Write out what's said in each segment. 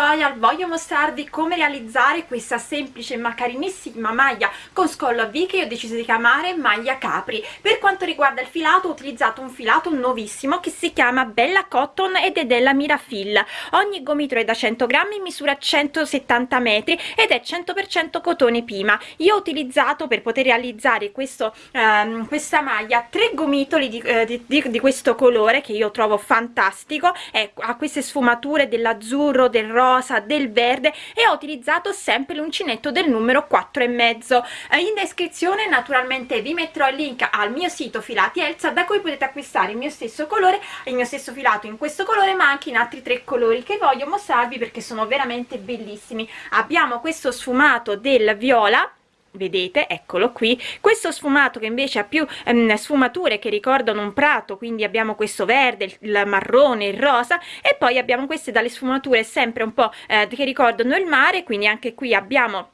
tutorial voglio mostrarvi come realizzare questa semplice ma carinissima maglia con scollo a V che io ho deciso di chiamare maglia capri. Per quanto riguarda il filato ho utilizzato un filato nuovissimo che si chiama Bella Cotton ed è della Mirafil. Ogni gomitolo è da 100 grammi misura 170 metri ed è 100% cotone pima. Io ho utilizzato per poter realizzare questo, ehm, questa maglia tre gomitoli di, eh, di, di, di questo colore che io trovo fantastico. Ecco ha queste sfumature dell'azzurro del rosa del verde e ho utilizzato sempre l'uncinetto del numero 4 e mezzo. Eh, in descrizione naturalmente vi metterò il link al mio sito filati Elsa da cui potete acquistare il mio stesso colore il mio stesso filato in questo colore ma anche in altri tre colori che voglio mostrarvi perché sono veramente bellissimi. Abbiamo questo sfumato del viola vedete eccolo qui. Questo sfumato che invece ha più ehm, sfumature che ricordano un prato quindi abbiamo questo verde il marrone il rosa e poi abbiamo queste dalle sfumature sempre un po' eh, che ricordano il mare quindi anche qui abbiamo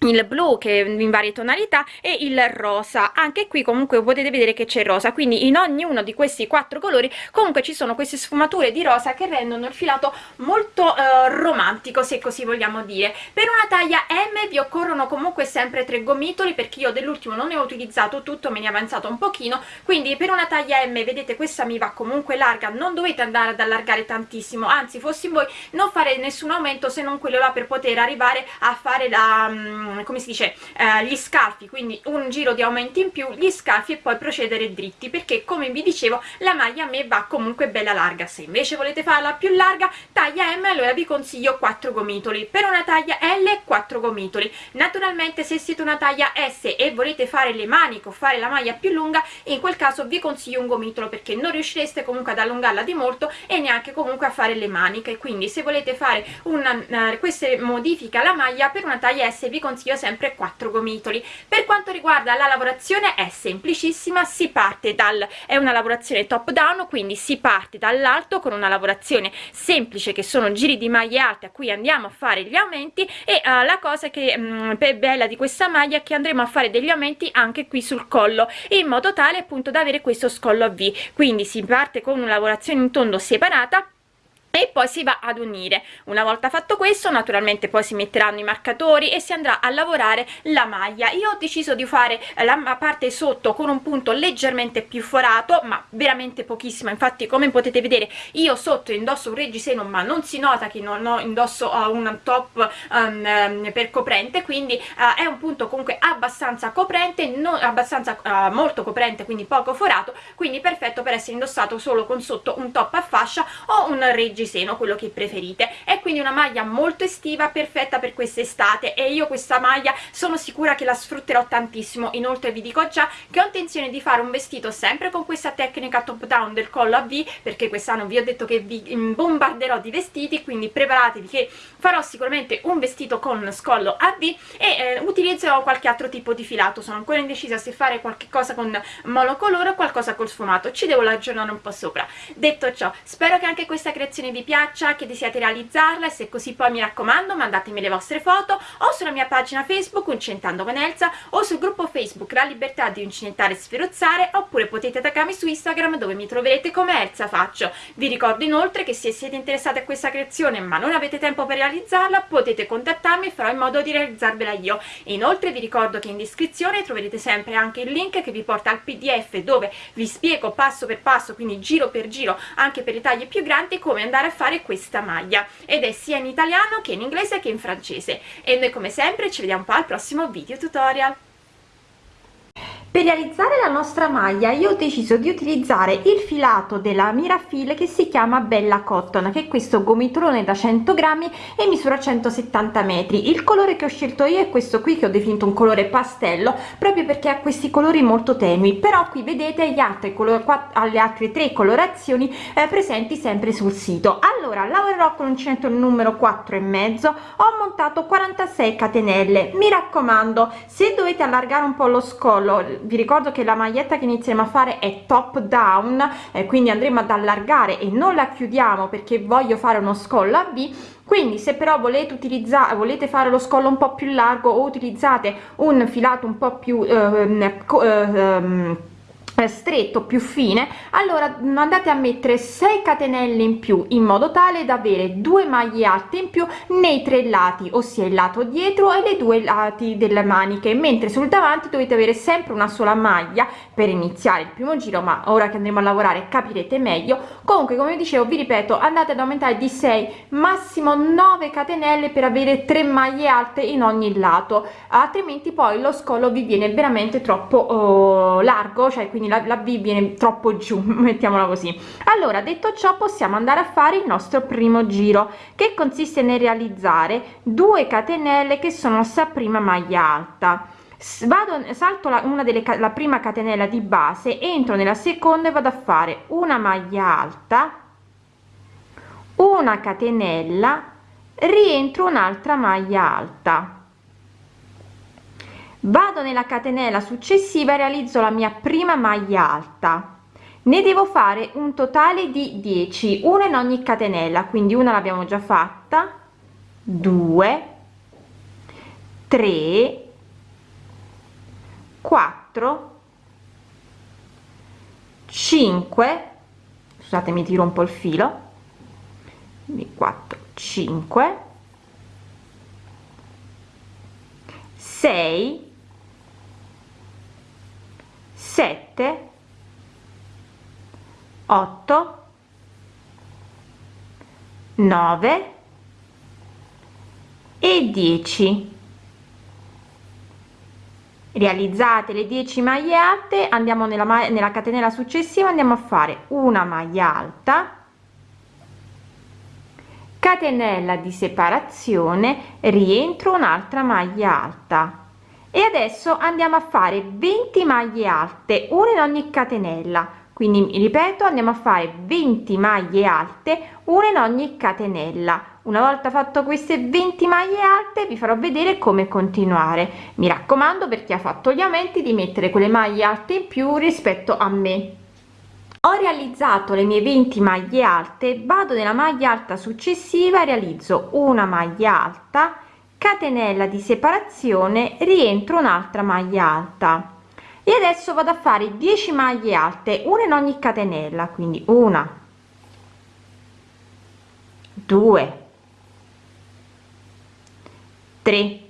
il blu che in varie tonalità e il rosa. Anche qui comunque potete vedere che c'è rosa quindi in ognuno di questi quattro colori comunque ci sono queste sfumature di rosa che rendono il filato molto eh, romantico se così vogliamo dire. Per una taglia M vi occorrono comunque sempre tre gomitoli perché io dell'ultimo non ne ho utilizzato tutto me ne è avanzato un pochino. Quindi per una taglia M vedete questa mi va comunque larga non dovete andare ad allargare tantissimo anzi fossi voi non fare nessun aumento se non quello là per poter arrivare a fare la mm, come si dice eh, gli scalfi quindi un giro di aumenti in più gli scalfi e poi procedere dritti perché come vi dicevo la maglia a me va comunque bella larga. Se invece volete farla più larga taglia M allora vi consiglio 4 gomitoli. Per una taglia L 4 gomitoli. Naturalmente se siete una taglia S e volete fare le maniche o fare la maglia più lunga in quel caso vi consiglio un gomitolo perché non riuscireste comunque ad allungarla di molto e neanche comunque a fare le maniche. Quindi se volete fare una, uh, queste modifiche alla maglia per una taglia S vi consiglio consiglio sempre 4 gomitoli. Per quanto riguarda la lavorazione è semplicissima si parte dal è una lavorazione top down quindi si parte dall'alto con una lavorazione semplice che sono giri di maglie alte a cui andiamo a fare gli aumenti e uh, la cosa che mh, mm, bella di questa maglia è che andremo a fare degli aumenti anche qui sul collo in modo tale appunto da avere questo scollo a V. Quindi si parte con una lavorazione in tondo separata e poi si va ad unire. Una volta fatto questo naturalmente poi si metteranno i marcatori e si andrà a lavorare la maglia. Io ho deciso di fare la parte sotto con un punto leggermente più forato ma veramente pochissimo. Infatti come potete vedere io sotto indosso un reggiseno ma non si nota che non ho indosso un top um, per coprente. Quindi uh, è un punto comunque abbastanza coprente non abbastanza uh, molto coprente quindi poco forato. Quindi perfetto per essere indossato solo con sotto un top a fascia o un reggiseno seno quello che preferite. È quindi una maglia molto estiva perfetta per quest'estate. E io questa maglia sono sicura che la sfrutterò tantissimo. Inoltre vi dico già che ho intenzione di fare un vestito sempre con questa tecnica top down del collo a V perché quest'anno vi ho detto che vi bombarderò di vestiti quindi preparatevi che farò sicuramente un vestito con scollo a V e eh, utilizzerò qualche altro tipo di filato. Sono ancora indecisa se fare qualche cosa con monocolore o qualcosa col sfumato. Ci devo aggiornare un po' sopra. Detto ciò spero che anche questa creazione vi piaccia, che desiate realizzarla e se così poi mi raccomando mandatemi le vostre foto o sulla mia pagina Facebook Uncentando con Elsa o sul gruppo Facebook La Libertà di Uncinentare e Sferuzzare oppure potete attaccarmi su Instagram dove mi troverete come Elsa Faccio. Vi ricordo inoltre che se siete interessati a questa creazione ma non avete tempo per realizzarla potete contattarmi e farò in modo di realizzarvela io. E inoltre vi ricordo che in descrizione troverete sempre anche il link che vi porta al pdf dove vi spiego passo per passo, quindi giro per giro anche per i tagli più grandi come andare a fare questa maglia. Ed è sia in italiano che in inglese che in francese. E noi come sempre ci vediamo poi al prossimo video tutorial per realizzare la nostra maglia io ho deciso di utilizzare il filato della Mirafil che si chiama Bella Cotton che è questo gomitolone da 100 grammi e misura 170 metri. Il colore che ho scelto io è questo qui che ho definito un colore pastello proprio perché ha questi colori molto tenui. Però qui vedete gli altri colori alle altre tre colorazioni eh, presenti sempre sul sito. Allora lavorerò con uncinetto numero 4 e mezzo ho montato 46 catenelle. Mi raccomando se dovete allargare un po lo scollo vi ricordo che la maglietta che inizieremo a fare è top down eh, quindi andremo ad allargare e non la chiudiamo perché voglio fare uno scollo a V quindi se però volete utilizzare volete fare lo scollo un po più largo o utilizzate un filato un po più eh, eh, stretto più fine allora andate a mettere 6 catenelle in più in modo tale da avere due maglie alte in più nei tre lati ossia il lato dietro e le due lati delle maniche mentre sul davanti dovete avere sempre una sola maglia per iniziare il primo giro ma ora che andremo a lavorare capirete meglio. Comunque come dicevo vi ripeto andate ad aumentare di 6 massimo 9 catenelle per avere tre maglie alte in ogni lato altrimenti poi lo scollo vi viene veramente troppo oh, largo cioè quindi la, la v viene troppo giù mettiamola così. Allora detto ciò possiamo andare a fare il nostro primo giro che consiste nel realizzare 2 catenelle che sono sta prima maglia alta. Vado salto la, una delle la prima catenella di base entro nella seconda e vado a fare una maglia alta una catenella rientro un'altra maglia alta vado nella catenella successiva e realizzo la mia prima maglia alta. Ne devo fare un totale di 10 una in ogni catenella quindi una l'abbiamo già fatta. 2 3 4 5 scusate mi tiro un po il filo. 4 5 6 7 8 9 e 10 realizzate le 10 maglie alte andiamo nella, nella catenella successiva andiamo a fare una maglia alta catenella di separazione rientro un'altra maglia alta e adesso andiamo a fare 20 maglie alte una in ogni catenella. Quindi ripeto andiamo a fare 20 maglie alte una in ogni catenella. Una volta fatto queste 20 maglie alte vi farò vedere come continuare. Mi raccomando per chi ha fatto gli aumenti di mettere quelle maglie alte in più rispetto a me. Ho realizzato le mie 20 maglie alte vado nella maglia alta successiva realizzo una maglia alta catenella di separazione rientro un'altra maglia alta. E adesso vado a fare 10 maglie alte una in ogni catenella quindi una due tre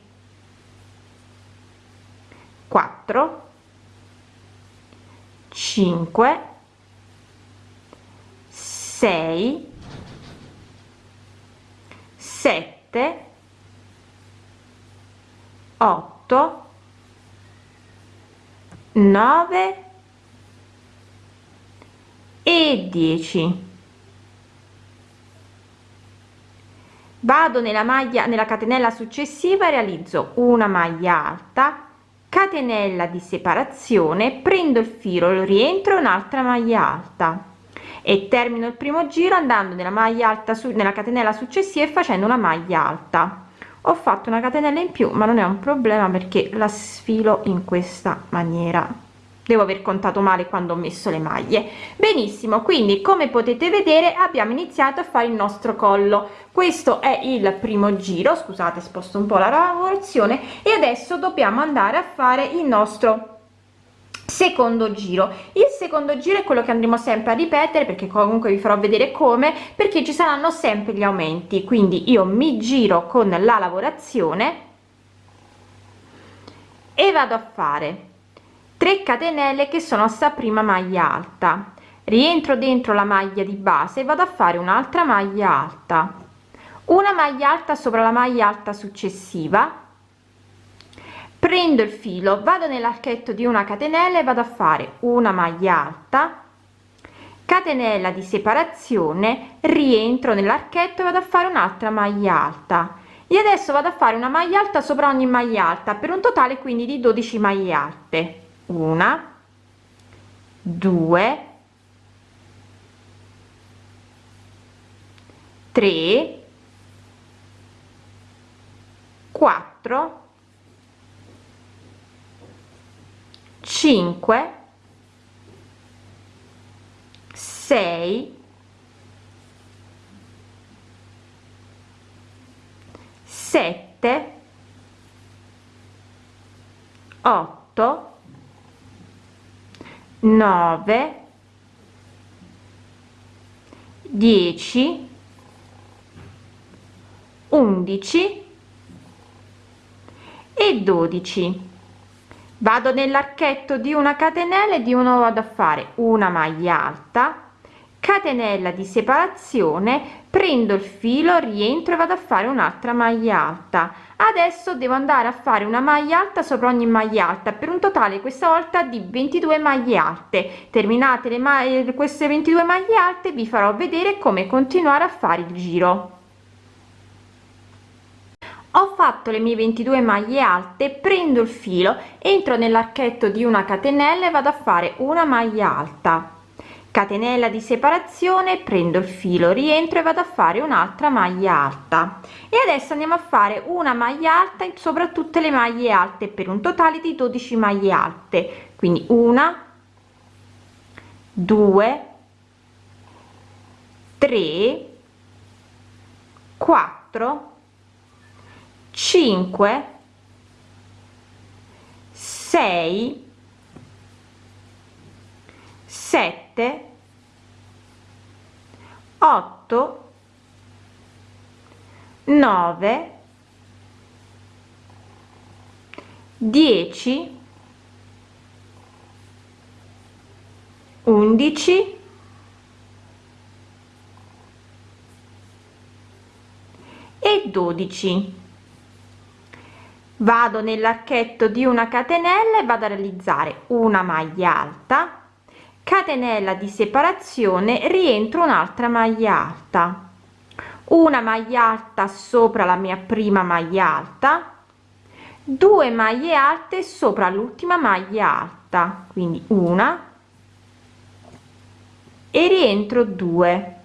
quattro cinque sei sette 8 9 e 10 vado nella maglia nella catenella successiva realizzo una maglia alta catenella di separazione prendo il filo lo rientro un'altra maglia alta e termino il primo giro andando nella maglia alta su nella catenella successiva e facendo una maglia alta ho fatto una catenella in più ma non è un problema perché la sfilo in questa maniera. Devo aver contato male quando ho messo le maglie. Benissimo quindi come potete vedere abbiamo iniziato a fare il nostro collo. Questo è il primo giro scusate sposto un po la lavorazione e adesso dobbiamo andare a fare il nostro secondo giro. Il secondo giro è quello che andremo sempre a ripetere perché comunque vi farò vedere come perché ci saranno sempre gli aumenti. Quindi io mi giro con la lavorazione e vado a fare 3 catenelle che sono sta prima maglia alta. Rientro dentro la maglia di base e vado a fare un'altra maglia alta. Una maglia alta sopra la maglia alta successiva prendo il filo vado nell'archetto di una catenella e vado a fare una maglia alta catenella di separazione rientro nell'archetto e vado a fare un'altra maglia alta. E adesso vado a fare una maglia alta sopra ogni maglia alta per un totale quindi di 12 maglie alte. Una due tre quattro 5 6 7 8 9 10 11 e 12 vado nell'archetto di una catenella e di uno vado a fare una maglia alta catenella di separazione prendo il filo rientro e vado a fare un'altra maglia alta. Adesso devo andare a fare una maglia alta sopra ogni maglia alta per un totale questa volta di 22 maglie alte. Terminate le maglie queste 22 maglie alte vi farò vedere come continuare a fare il giro ho fatto le mie 22 maglie alte prendo il filo entro nell'archetto di una catenella e vado a fare una maglia alta. Catenella di separazione prendo il filo rientro e vado a fare un'altra maglia alta. E adesso andiamo a fare una maglia alta sopra tutte le maglie alte per un totale di 12 maglie alte. Quindi una due tre quattro cinque sei sette 8 9 10 11 e 12 vado nell'archetto di una catenella e vado a realizzare una maglia alta. Catenella di separazione rientro un'altra maglia alta. Una maglia alta sopra la mia prima maglia alta. 2 maglie alte sopra l'ultima maglia alta. Quindi una. E rientro 2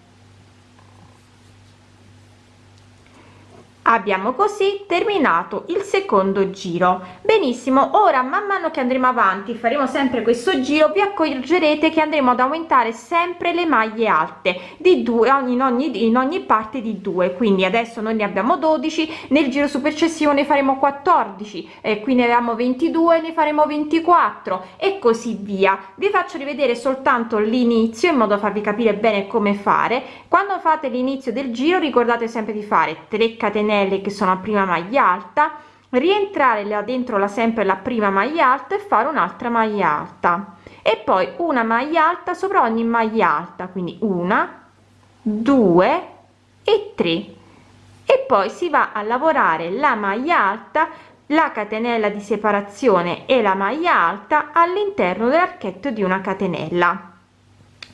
abbiamo così terminato il secondo giro. Benissimo ora man mano che andremo avanti faremo sempre questo giro vi accorgerete che andremo ad aumentare sempre le maglie alte di due in ogni in ogni parte di due. Quindi adesso noi ne abbiamo 12 nel giro successivo ne faremo 14 e qui ne avevamo 22 ne faremo 24 e così via. Vi faccio rivedere soltanto l'inizio in modo da farvi capire bene come fare. Quando fate l'inizio del giro ricordate sempre di fare 3 catenelle catenelle che sono a prima maglia alta rientrare là dentro la sempre la prima maglia alta e fare un'altra maglia alta. E poi una maglia alta sopra ogni maglia alta quindi una due e tre. E poi si va a lavorare la maglia alta la catenella di separazione e la maglia alta all'interno dell'archetto di una catenella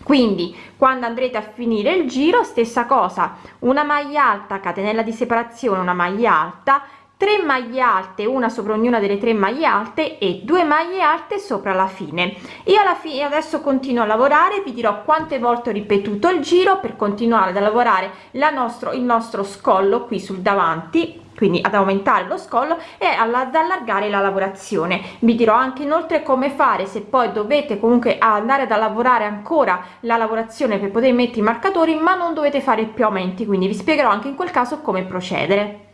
quindi quando andrete a finire il giro stessa cosa. Una maglia alta catenella di separazione una maglia alta 3 maglie alte una sopra ognuna delle tre maglie alte e due maglie alte sopra la fine. Io alla fine adesso continuo a lavorare vi dirò quante volte ho ripetuto il giro per continuare a lavorare la nostro il nostro scollo qui sul davanti quindi ad aumentare lo scollo e ad allargare la lavorazione. Vi dirò anche inoltre come fare se poi dovete comunque andare da lavorare ancora la lavorazione per poter mettere i marcatori ma non dovete fare più aumenti quindi vi spiegherò anche in quel caso come procedere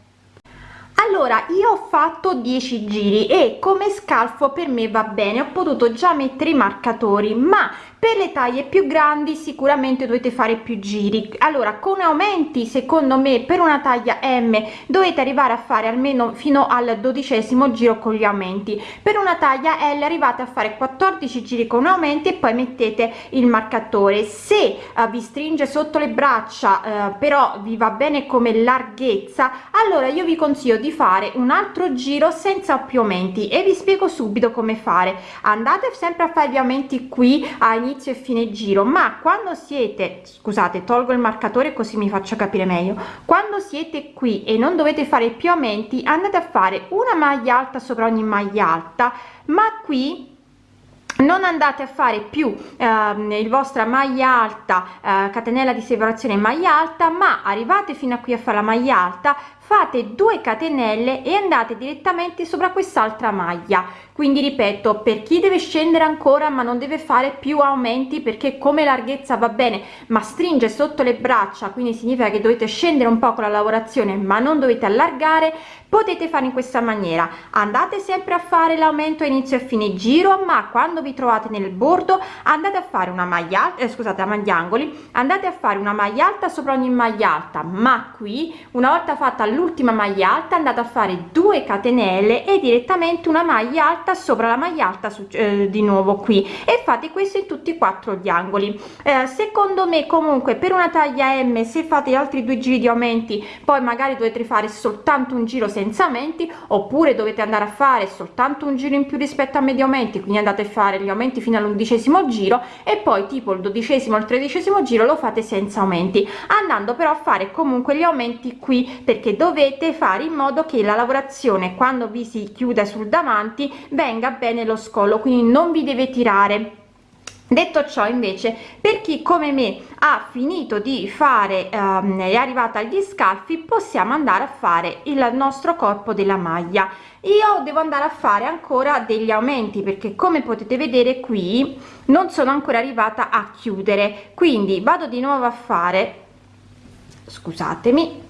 allora io ho fatto 10 giri e come scalfo per me va bene ho potuto già mettere i marcatori ma per le taglie più grandi sicuramente dovete fare più giri. Allora con aumenti secondo me per una taglia m dovete arrivare a fare almeno fino al dodicesimo giro con gli aumenti. Per una taglia l arrivate a fare 14 giri con aumenti e poi mettete il marcatore. Se uh, vi stringe sotto le braccia uh, però vi va bene come larghezza allora io vi consiglio di fare un altro giro senza più aumenti e vi spiego subito come fare. Andate sempre a fare gli aumenti qui a inizio e fine giro ma quando siete scusate tolgo il marcatore così mi faccio capire meglio quando siete qui e non dovete fare più aumenti andate a fare una maglia alta sopra ogni maglia alta ma qui non andate a fare più eh, il vostra maglia alta eh, catenella di separazione maglia alta ma arrivate fino a qui a fare la maglia alta fate 2 catenelle e andate direttamente sopra quest'altra maglia. Quindi ripeto per chi deve scendere ancora ma non deve fare più aumenti perché come larghezza va bene ma stringe sotto le braccia quindi significa che dovete scendere un po con la lavorazione ma non dovete allargare potete fare in questa maniera. Andate sempre a fare l'aumento a inizio e fine giro ma quando vi trovate nel bordo andate a fare una maglia eh, scusate a maglia angoli andate a fare una maglia alta sopra ogni maglia alta ma qui una volta fatta l'ultima maglia alta andate a fare 2 catenelle e direttamente una maglia alta sopra la maglia alta su, eh, di nuovo qui. E fate questo in tutti e quattro gli angoli. Eh, secondo me comunque per una taglia m se fate altri due giri di aumenti poi magari dovete fare soltanto un giro senza aumenti oppure dovete andare a fare soltanto un giro in più rispetto a medio aumenti quindi andate a fare gli aumenti fino all'undicesimo giro e poi tipo il dodicesimo il tredicesimo giro lo fate senza aumenti. Andando però a fare comunque gli aumenti qui perché dovete fare in modo che la lavorazione quando vi si chiuda sul davanti venga bene lo scollo quindi non vi deve tirare. Detto ciò invece per chi come me ha finito di fare ehm, è arrivata agli scalfi possiamo andare a fare il nostro corpo della maglia. Io devo andare a fare ancora degli aumenti perché come potete vedere qui non sono ancora arrivata a chiudere. Quindi vado di nuovo a fare scusatemi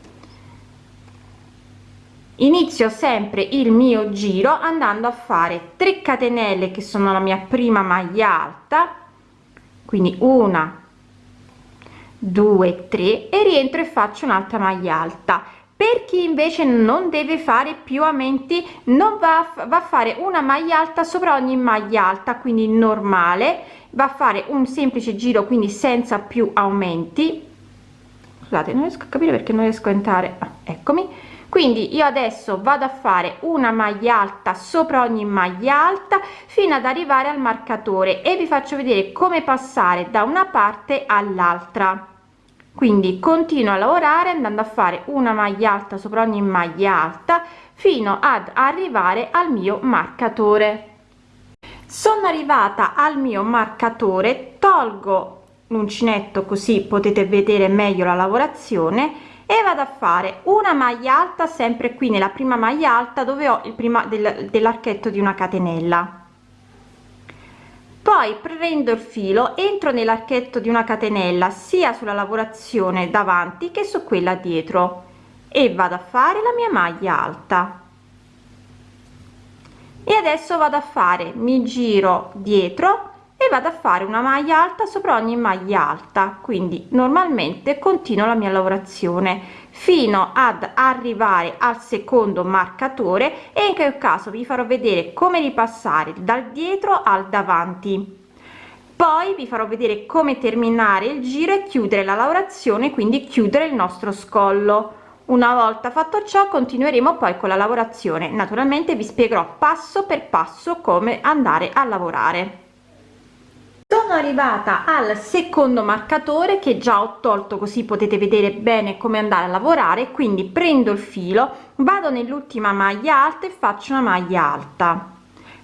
inizio sempre il mio giro andando a fare 3 catenelle che sono la mia prima maglia alta quindi una due tre e rientro e faccio un'altra maglia alta. Per chi invece non deve fare più aumenti non va, va a fare una maglia alta sopra ogni maglia alta quindi normale. Va a fare un semplice giro quindi senza più aumenti. Scusate non riesco a capire perché non riesco a entrare. Ah, eccomi quindi io adesso vado a fare una maglia alta sopra ogni maglia alta fino ad arrivare al marcatore e vi faccio vedere come passare da una parte all'altra. Quindi continuo a lavorare andando a fare una maglia alta sopra ogni maglia alta fino ad arrivare al mio marcatore. Sono arrivata al mio marcatore tolgo l'uncinetto così potete vedere meglio la lavorazione e vado a fare una maglia alta sempre qui nella prima maglia alta dove ho il prima del, dell'archetto di una catenella. Poi prendo il filo entro nell'archetto di una catenella sia sulla lavorazione davanti che su quella dietro e vado a fare la mia maglia alta. E adesso vado a fare mi giro dietro e vado a fare una maglia alta sopra ogni maglia alta. Quindi normalmente continuo la mia lavorazione fino ad arrivare al secondo marcatore e in quel caso vi farò vedere come ripassare dal dietro al davanti. Poi vi farò vedere come terminare il giro e chiudere la lavorazione quindi chiudere il nostro scollo. Una volta fatto ciò continueremo poi con la lavorazione. Naturalmente vi spiegherò passo per passo come andare a lavorare sono arrivata al secondo marcatore che già ho tolto così potete vedere bene come andare a lavorare quindi prendo il filo vado nell'ultima maglia alta e faccio una maglia alta.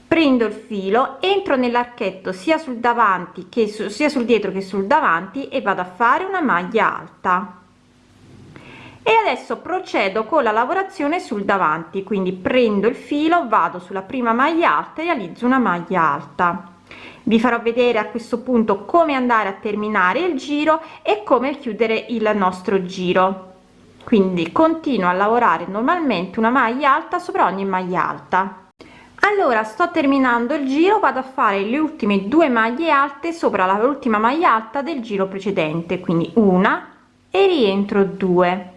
Prendo il filo entro nell'archetto sia sul davanti che su, sia sul dietro che sul davanti e vado a fare una maglia alta. E adesso procedo con la lavorazione sul davanti quindi prendo il filo vado sulla prima maglia alta e realizzo una maglia alta vi farò vedere a questo punto come andare a terminare il giro e come chiudere il nostro giro. Quindi continuo a lavorare normalmente una maglia alta sopra ogni maglia alta. Allora sto terminando il giro vado a fare le ultime due maglie alte sopra la ultima maglia alta del giro precedente quindi una e rientro due.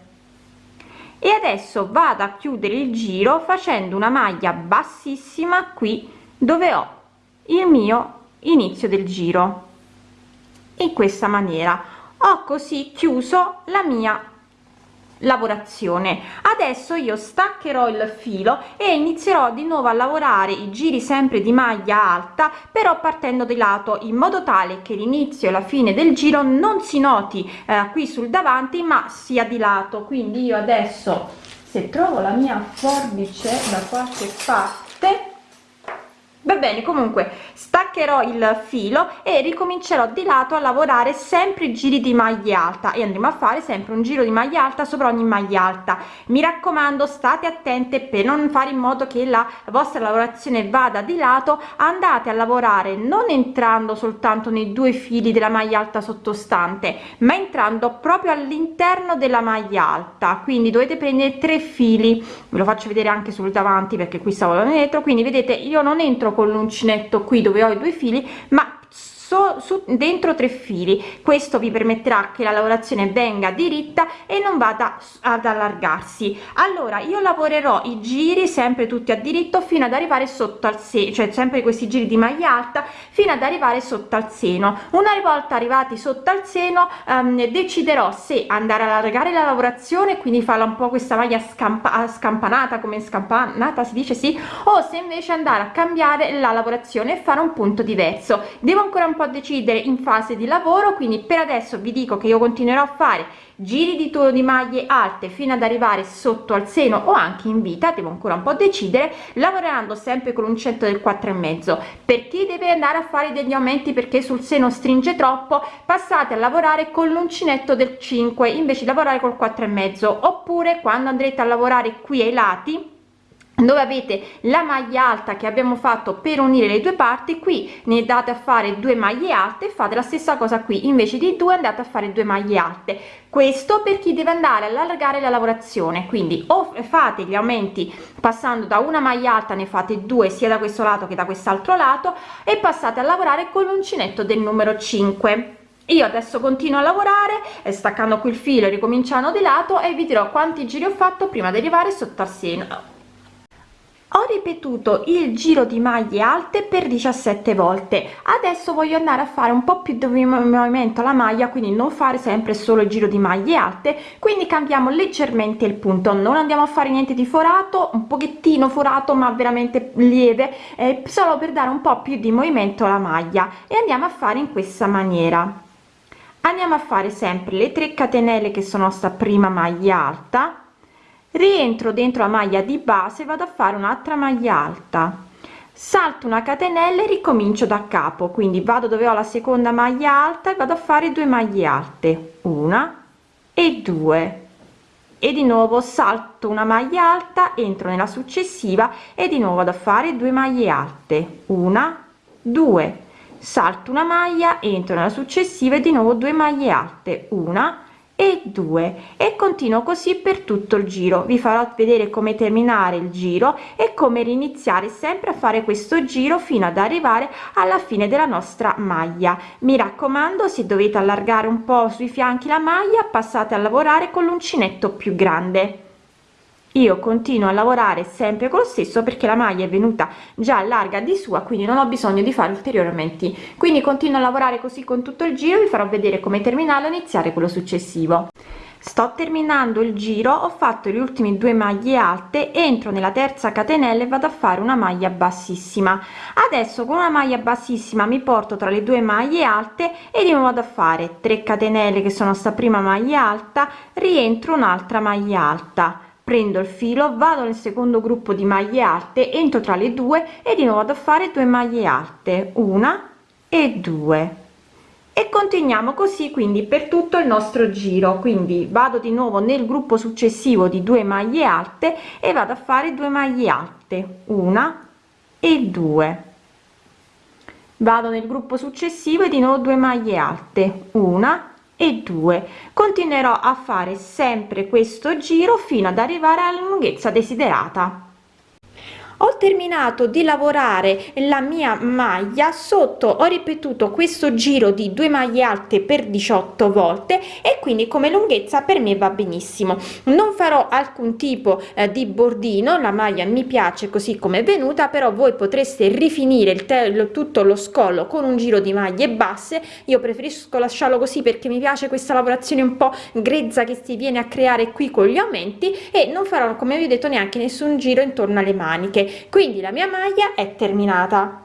E adesso vado a chiudere il giro facendo una maglia bassissima qui dove ho il mio inizio del giro. In questa maniera ho così chiuso la mia lavorazione. Adesso io staccherò il filo e inizierò di nuovo a lavorare i giri sempre di maglia alta però partendo di lato in modo tale che l'inizio e la fine del giro non si noti eh, qui sul davanti ma sia di lato. Quindi io adesso se trovo la mia forbice da qualche parte va bene comunque staccherò il filo e ricomincerò di lato a lavorare sempre i giri di maglia alta e andremo a fare sempre un giro di maglia alta sopra ogni maglia alta. Mi raccomando state attente per non fare in modo che la vostra lavorazione vada di lato. Andate a lavorare non entrando soltanto nei due fili della maglia alta sottostante ma entrando proprio all'interno della maglia alta. Quindi dovete prendere tre fili. Ve lo faccio vedere anche sul davanti perché qui stavo dietro quindi vedete io non entro con l'uncinetto qui dove ho i due fili ma so, su dentro tre fili. Questo vi permetterà che la lavorazione venga diritta e non vada ad allargarsi. Allora io lavorerò i giri sempre tutti a diritto fino ad arrivare sotto al seno cioè sempre questi giri di maglia alta fino ad arrivare sotto al seno. Una volta arrivati sotto al seno ehm, deciderò se andare a allargare la lavorazione quindi farla un po questa maglia scampa scampanata come scampanata si dice sì o se invece andare a cambiare la lavorazione e fare un punto diverso. Devo ancora un po decidere in fase di lavoro quindi per adesso vi dico che io continuerò a fare giri di tono di maglie alte fino ad arrivare sotto al seno o anche in vita devo ancora un po decidere lavorando sempre con un centro del 4 e mezzo. Per chi deve andare a fare degli aumenti perché sul seno stringe troppo? Passate a lavorare con l'uncinetto del 5 invece di lavorare col 4 e mezzo. Oppure quando andrete a lavorare qui ai lati dove avete la maglia alta che abbiamo fatto per unire le due parti qui ne date a fare due maglie alte fate la stessa cosa qui invece di due andate a fare due maglie alte. Questo per chi deve andare ad allargare la lavorazione quindi o fate gli aumenti passando da una maglia alta ne fate due sia da questo lato che da quest'altro lato e passate a lavorare con l'uncinetto del numero 5 io adesso continuo a lavorare e staccando qui il filo ricominciando di lato e vi dirò quanti giri ho fatto prima di arrivare sotto al seno ho ripetuto il giro di maglie alte per 17 volte. Adesso voglio andare a fare un po più di movimento la maglia quindi non fare sempre solo il giro di maglie alte. Quindi cambiamo leggermente il punto. Non andiamo a fare niente di forato un pochettino forato ma veramente lieve eh, solo per dare un po più di movimento alla maglia. E andiamo a fare in questa maniera. Andiamo a fare sempre le 3 catenelle che sono sta prima maglia alta rientro dentro la maglia di base vado a fare un'altra maglia alta. Salto una catenella e ricomincio da capo. Quindi vado dove ho la seconda maglia alta e vado a fare due maglie alte. Una e due. E di nuovo salto una maglia alta entro nella successiva e di nuovo vado a fare due maglie alte. Una due. Salto una maglia entro nella successiva e di nuovo due maglie alte. Una e 2 e continuo così per tutto il giro. Vi farò vedere come terminare il giro e come riniziare sempre a fare questo giro fino ad arrivare alla fine della nostra maglia. Mi raccomando se dovete allargare un po sui fianchi la maglia passate a lavorare con l'uncinetto più grande io continuo a lavorare sempre con lo stesso perché la maglia è venuta già larga di sua quindi non ho bisogno di fare ulteriori aumenti. Quindi continuo a lavorare così con tutto il giro vi farò vedere come terminare iniziare quello successivo. Sto terminando il giro ho fatto gli ultimi due maglie alte entro nella terza catenella e vado a fare una maglia bassissima. Adesso con una maglia bassissima mi porto tra le due maglie alte e nuovo vado a fare 3 catenelle che sono sta prima maglia alta rientro un'altra maglia alta prendo il filo vado nel secondo gruppo di maglie alte entro tra le due e di nuovo vado a fare due maglie alte una e due. E continuiamo così quindi per tutto il nostro giro. Quindi vado di nuovo nel gruppo successivo di due maglie alte e vado a fare due maglie alte una e due. Vado nel gruppo successivo e di nuovo due maglie alte una e 2 continuerò a fare sempre questo giro fino ad arrivare alla lunghezza desiderata ho terminato di lavorare la mia maglia sotto ho ripetuto questo giro di due maglie alte per 18 volte e quindi come lunghezza per me va benissimo. Non farò alcun tipo eh, di bordino la maglia mi piace così come è venuta però voi potreste rifinire il tello tutto lo scollo con un giro di maglie basse. Io preferisco lasciarlo così perché mi piace questa lavorazione un po grezza che si viene a creare qui con gli aumenti e non farò come vi ho detto neanche nessun giro intorno alle maniche quindi la mia maglia è terminata